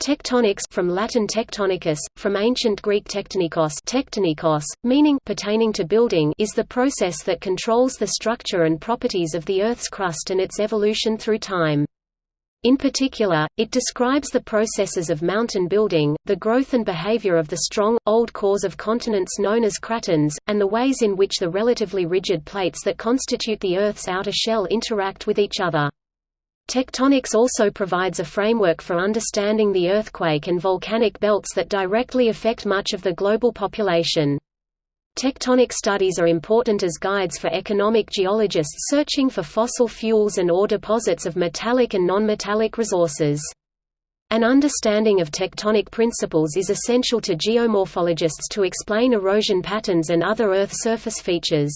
Tectonics from Latin tectonicus, from ancient Greek tektonikos, tektonikos meaning pertaining to building is the process that controls the structure and properties of the Earth's crust and its evolution through time. In particular, it describes the processes of mountain building, the growth and behavior of the strong, old cores of continents known as cratons, and the ways in which the relatively rigid plates that constitute the Earth's outer shell interact with each other. Tectonics also provides a framework for understanding the earthquake and volcanic belts that directly affect much of the global population. Tectonic studies are important as guides for economic geologists searching for fossil fuels and ore deposits of metallic and nonmetallic resources. An understanding of tectonic principles is essential to geomorphologists to explain erosion patterns and other Earth surface features.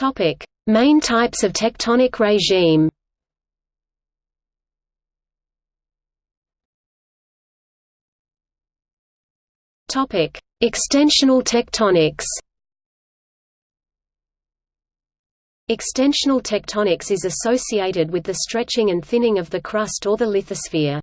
Topic: Main types of tectonic regime. Topic: Extensional tectonics. Extensional tectonics is associated with the stretching and thinning of the crust or the lithosphere.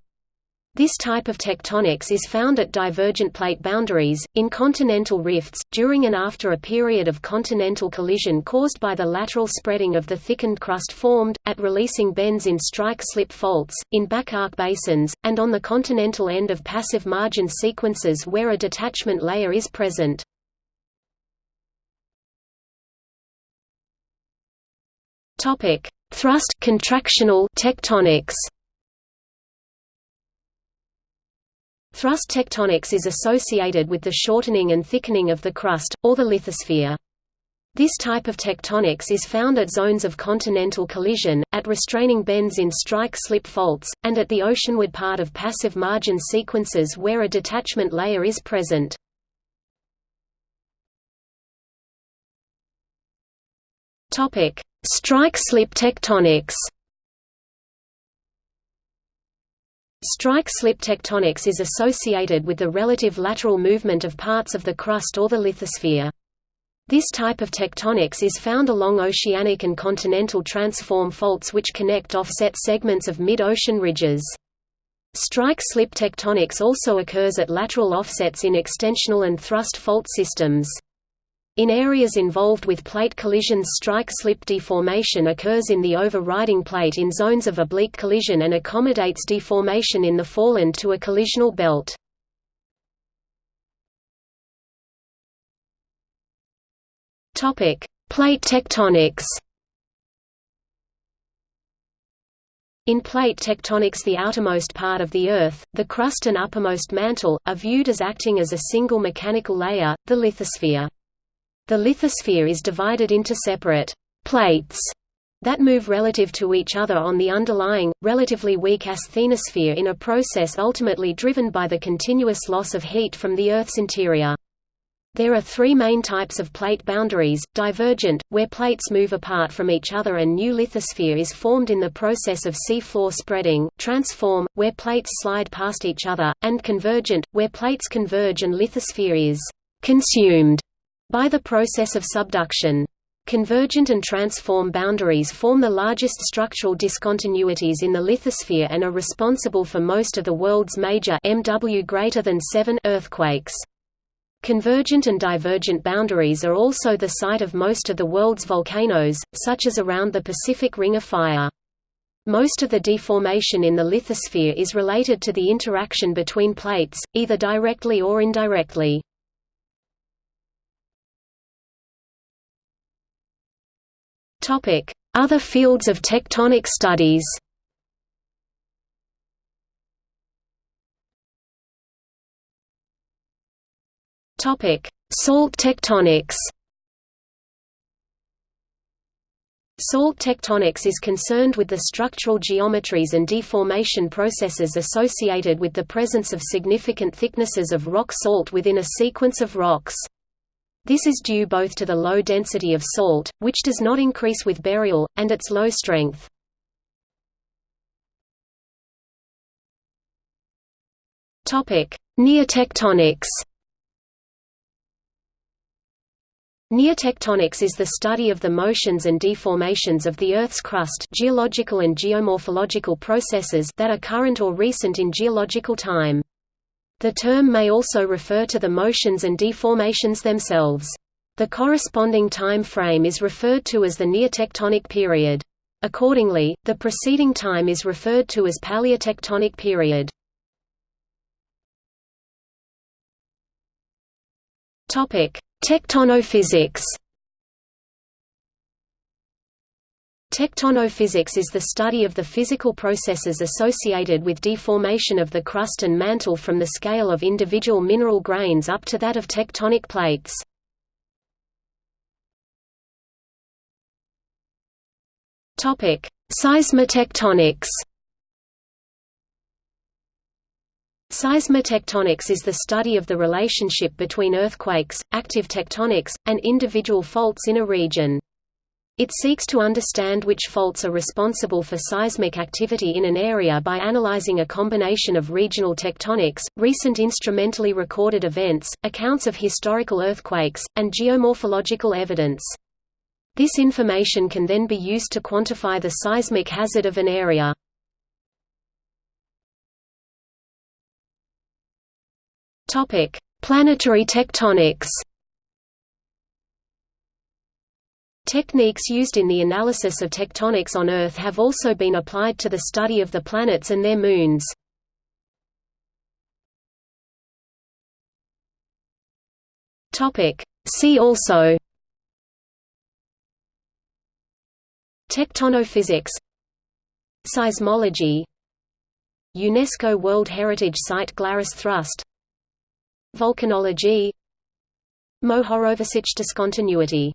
This type of tectonics is found at divergent plate boundaries, in continental rifts, during and after a period of continental collision caused by the lateral spreading of the thickened crust formed, at releasing bends in strike-slip faults, in back-arc basins, and on the continental end of passive margin sequences where a detachment layer is present. Thrust contractional tectonics Thrust tectonics is associated with the shortening and thickening of the crust, or the lithosphere. This type of tectonics is found at zones of continental collision, at restraining bends in strike-slip faults, and at the oceanward part of passive margin sequences where a detachment layer is present. Strike-slip tectonics Strike-slip tectonics is associated with the relative lateral movement of parts of the crust or the lithosphere. This type of tectonics is found along oceanic and continental transform faults which connect offset segments of mid-ocean ridges. Strike-slip tectonics also occurs at lateral offsets in extensional and thrust fault systems. In areas involved with plate collisions strike-slip deformation occurs in the overriding plate in zones of oblique collision and accommodates deformation in the foreland to a collisional belt. Plate tectonics In plate tectonics the outermost part of the Earth, the crust and uppermost mantle, are viewed as acting as a single mechanical layer, the lithosphere. The lithosphere is divided into separate plates that move relative to each other on the underlying, relatively weak asthenosphere in a process ultimately driven by the continuous loss of heat from the Earth's interior. There are three main types of plate boundaries, divergent, where plates move apart from each other and new lithosphere is formed in the process of seafloor spreading, transform, where plates slide past each other, and convergent, where plates converge and lithosphere is consumed by the process of subduction. Convergent and transform boundaries form the largest structural discontinuities in the lithosphere and are responsible for most of the world's major MW greater than 7 earthquakes. Convergent and divergent boundaries are also the site of most of the world's volcanoes, such as around the Pacific Ring of Fire. Most of the deformation in the lithosphere is related to the interaction between plates, either directly or indirectly. Other fields of tectonic studies Salt tectonics Salt tectonics is concerned with the structural geometries and deformation processes associated with the presence of significant thicknesses of rock salt within a sequence of rocks. This is due both to the low density of salt, which does not increase with burial, and its low strength. Neotectonics Neotectonics is the study of the motions and deformations of the Earth's crust geological and geomorphological processes that are current or recent in geological time. The term may also refer to the motions and deformations themselves. The corresponding time frame is referred to as the neotectonic period. Accordingly, the preceding time is referred to as paleotectonic period. Tectonophysics Tectonophysics is the study of the physical processes associated with deformation of the crust and mantle from the scale of individual mineral grains up to that of tectonic plates. Seismotectonics Seismotectonics is the study of the relationship between earthquakes, active tectonics, and individual faults in a region. It seeks to understand which faults are responsible for seismic activity in an area by analyzing a combination of regional tectonics, recent instrumentally recorded events, accounts of historical earthquakes, and geomorphological evidence. This information can then be used to quantify the seismic hazard of an area. Planetary tectonics. Techniques used in the analysis of tectonics on Earth have also been applied to the study of the planets and their moons. See also. Tectonophysics. Seismology. UNESCO World Heritage Site Glarus Thrust. Volcanology. Mohorovicic discontinuity